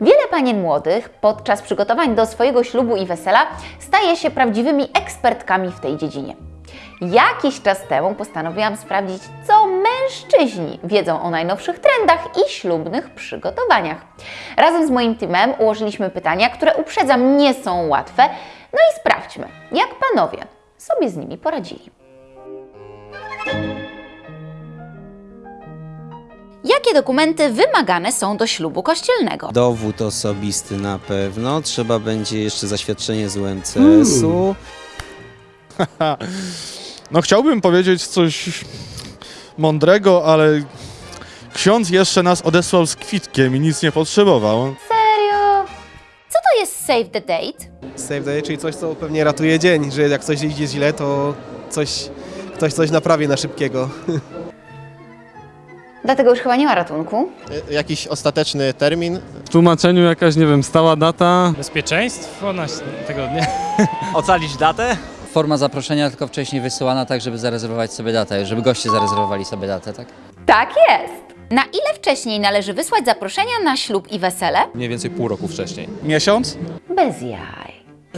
Wiele panien młodych podczas przygotowań do swojego ślubu i wesela staje się prawdziwymi ekspertkami w tej dziedzinie. Jakiś czas temu postanowiłam sprawdzić, co mężczyźni wiedzą o najnowszych trendach i ślubnych przygotowaniach. Razem z moim teamem ułożyliśmy pytania, które uprzedzam nie są łatwe. No i sprawdźmy, jak panowie sobie z nimi poradzili. Jakie dokumenty wymagane są do ślubu kościelnego? Dowód osobisty na pewno. Trzeba będzie jeszcze zaświadczenie z UMCS-u. No chciałbym powiedzieć coś mądrego, ale ksiądz jeszcze nas odesłał z kwitkiem i nic nie potrzebował. Serio? Co to jest save the date? Save day, czyli coś, co pewnie ratuje dzień, że jak coś idzie źle, to coś, ktoś coś naprawi na szybkiego. Dlatego już chyba nie ma ratunku. Y, jakiś ostateczny termin. W tłumaczeniu jakaś, nie wiem, stała data. Bezpieczeństwo na tego dnia. Ocalić datę? Forma zaproszenia tylko wcześniej wysyłana, tak żeby zarezerwować sobie datę, żeby goście zarezerwowali sobie datę, tak? Tak jest! Na ile wcześniej należy wysłać zaproszenia na ślub i wesele? Mniej więcej pół roku wcześniej. Miesiąc? Bez jaj.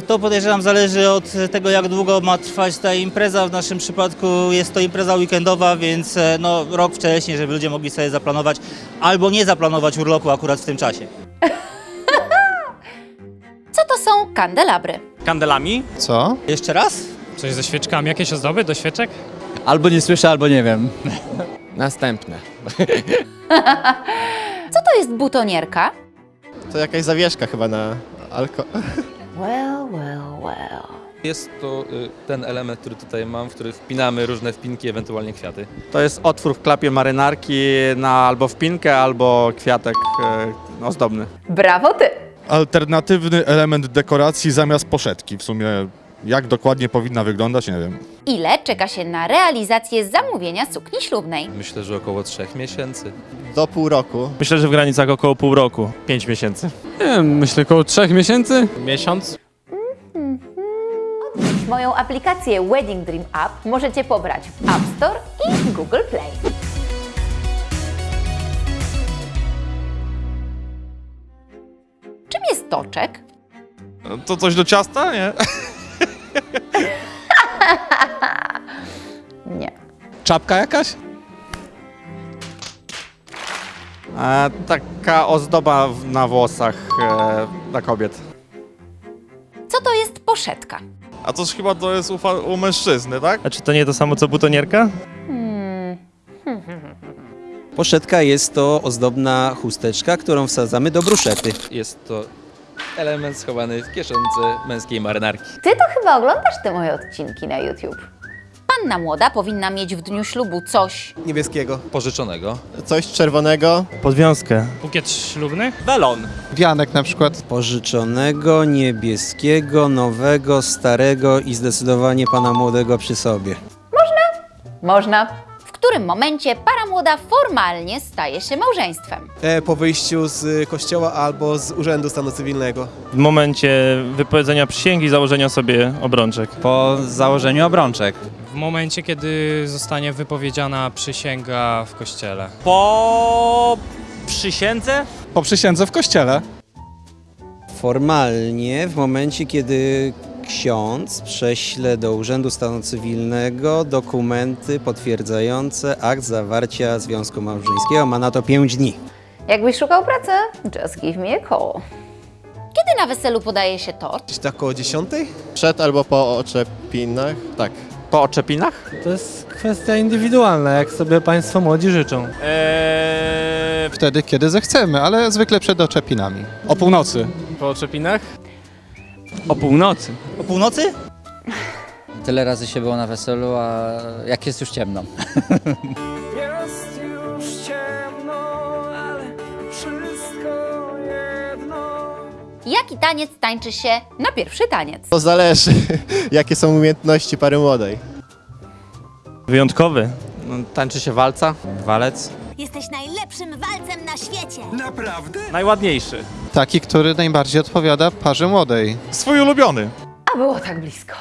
To podejrzewam zależy od tego, jak długo ma trwać ta impreza. W naszym przypadku jest to impreza weekendowa, więc e, no, rok wcześniej, żeby ludzie mogli sobie zaplanować albo nie zaplanować urlopu akurat w tym czasie. Co to są kandelabry? Kandelami? Co? Jeszcze raz? Coś ze świeczkami, jakieś ozdoby do świeczek? Albo nie słyszę, albo nie wiem. Następne. Co to jest butonierka? To jakaś zawieszka chyba na alko... Well, well, well. Jest to y, ten element, który tutaj mam, w który wpinamy różne wpinki, ewentualnie kwiaty. To jest otwór w klapie marynarki na albo wpinkę, albo kwiatek e, ozdobny. Brawo ty! Alternatywny element dekoracji zamiast poszetki. W sumie jak dokładnie powinna wyglądać, nie wiem. Ile czeka się na realizację zamówienia sukni ślubnej? Myślę, że około trzech miesięcy. Do pół roku. Myślę, że w granicach około pół roku. Pięć miesięcy. Nie wiem, myślę około trzech miesięcy. Miesiąc? Moją aplikację Wedding Dream App możecie pobrać w App Store i Google Play. Czym jest toczek? To coś do ciasta, nie? Nie. Czapka jakaś? E, taka ozdoba na włosach e, dla kobiet. Co to jest poszetka? A to chyba to jest u, fa- u mężczyzny, tak? A czy to nie to samo co butonierka? Hmm. Poszetka jest to ozdobna chusteczka, którą wsadzamy do bruszety. Jest to element schowany w kieszonce męskiej marynarki. Ty to chyba oglądasz te moje odcinki na YouTube. Panna młoda powinna mieć w dniu ślubu coś. Niebieskiego. Pożyczonego. Coś czerwonego. Podwiązkę. Bukiet ślubny? Welon. Wianek na przykład. Pożyczonego, niebieskiego, nowego, starego i zdecydowanie pana młodego przy sobie. Można. W którym momencie para młoda formalnie staje się małżeństwem? E, po wyjściu z kościoła albo z urzędu stanu cywilnego. W momencie wypowiedzenia przysięgi, założenia sobie obrączek. Po założeniu obrączek. W momencie, kiedy zostanie wypowiedziana przysięga w kościele. Po przysiędze? Po przysiędze w kościele. Formalnie w momencie, kiedy ksiądz prześle do Urzędu Stanu Cywilnego dokumenty potwierdzające akt zawarcia związku małżeńskiego. Ma na to 5 dni. Jakbyś szukał pracy? Just give me a call. Kiedy na weselu podaje się tort? Gdzieś tak około dziesiątej? Przed albo po oczepinach. Tak. Po oczepinach? To jest kwestia indywidualna, jak sobie Państwo młodzi życzą. Eee, Wtedy, kiedy zechcemy, ale zwykle przed oczepinami. O północy. Po oczepinach? O północy. o północy? Tyle razy się było na weselu, a jak jest już ciemno. Jest już ciemno, ale wszystko jedno. Jaki taniec tańczy się na pierwszy taniec? To zależy, jakie są umiejętności pary młodej. Wyjątkowy. No, tańczy się walca. Walec. Jesteś najlepszym walcem na świecie. Naprawdę? Najładniejszy. Taki, który najbardziej odpowiada parze młodej. Swój ulubiony. A było tak blisko.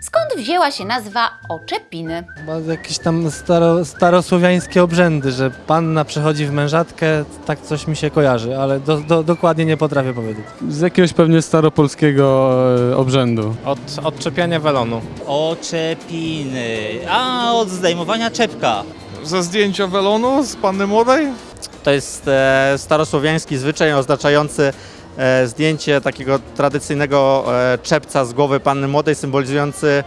Skąd wzięła się nazwa oczepiny? Chyba jakieś tam staro, starosłowiańskie obrzędy, że panna przechodzi w mężatkę, tak coś mi się kojarzy, ale do, do, dokładnie nie potrafię powiedzieć. Z jakiegoś pewnie staropolskiego e, obrzędu. Od odczepiania welonu. Oczepiny. A, od zdejmowania czepka. Ze zdjęcia welonu z panny młodej? To jest e, starosłowiański zwyczaj oznaczający zdjęcie takiego tradycyjnego e, czepca z głowy panny młodej, symbolizujący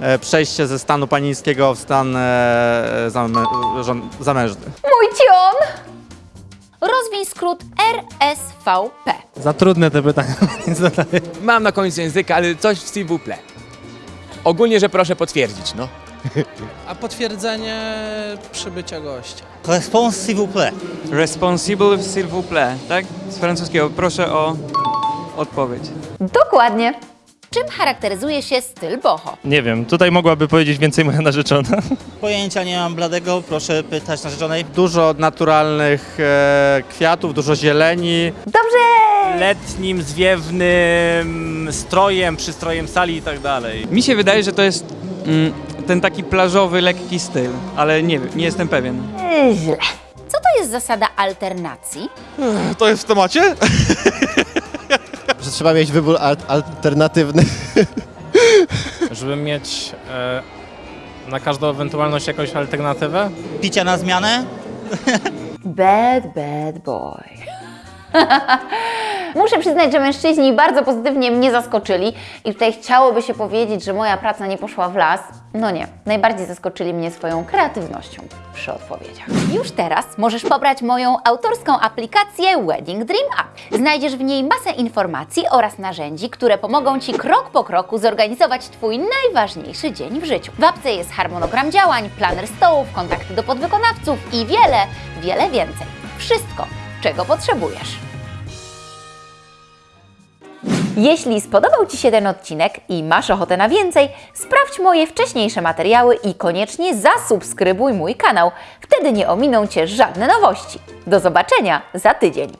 e, przejście ze stanu panińskiego w stan e, zamę, zamężny. Mój cion! Rozwiń skrót RSVP. Za trudne te pytania. Mam na końcu języka, ale coś w s'il vous plaît. Ogólnie, że proszę potwierdzić, no. A potwierdzenie przybycia gościa. Response s'il vous plaît. Responsible s'il vous plaît, tak? Z francuskiego. Proszę o odpowiedź. Dokładnie. Czym charakteryzuje się styl boho? Nie wiem, tutaj mogłaby powiedzieć więcej moja narzeczona. Pojęcia nie mam bladego, proszę pytać narzeczonej. Dużo naturalnych e, kwiatów, dużo zieleni. Dobrze! Letnim, zwiewnym strojem, przystrojem sali i tak dalej. Mi się wydaje, że to jest mm, ten taki plażowy, lekki styl, ale nie wiem, nie jestem pewien. Źle. Co to jest zasada alternacji? To jest w temacie? Że trzeba mieć wybór al- alternatywny. Żeby mieć e, na każdą ewentualność jakąś alternatywę? Picia na zmianę? Bad, bad boy. Muszę przyznać, że mężczyźni bardzo pozytywnie mnie zaskoczyli i tutaj chciałoby się powiedzieć, że moja praca nie poszła w las. No nie, najbardziej zaskoczyli mnie swoją kreatywnością przy odpowiedziach. Już teraz możesz pobrać moją autorską aplikację Wedding Dream App. Znajdziesz w niej masę informacji oraz narzędzi, które pomogą Ci krok po kroku zorganizować Twój najważniejszy dzień w życiu. W apce jest harmonogram działań, planer stołów, kontakty do podwykonawców i wiele, wiele więcej. Wszystko, czego potrzebujesz. Jeśli spodobał Ci się ten odcinek i masz ochotę na więcej, sprawdź moje wcześniejsze materiały i koniecznie zasubskrybuj mój kanał. Wtedy nie ominą Cię żadne nowości. Do zobaczenia za tydzień.